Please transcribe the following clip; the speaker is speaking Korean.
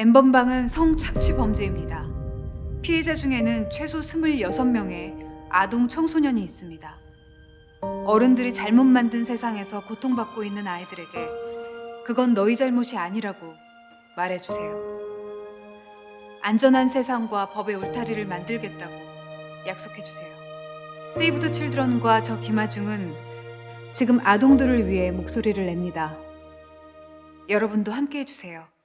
N번방은 성착취 범죄입니다. 피해자 중에는 최소 26명의 아동 청소년이 있습니다. 어른들이 잘못 만든 세상에서 고통받고 있는 아이들에게 그건 너희 잘못이 아니라고 말해주세요. 안전한 세상과 법의 울타리를 만들겠다고 약속해주세요. 세이브 더 칠드런과 저 김아중은 지금 아동들을 위해 목소리를 냅니다. 여러분도 함께 해주세요.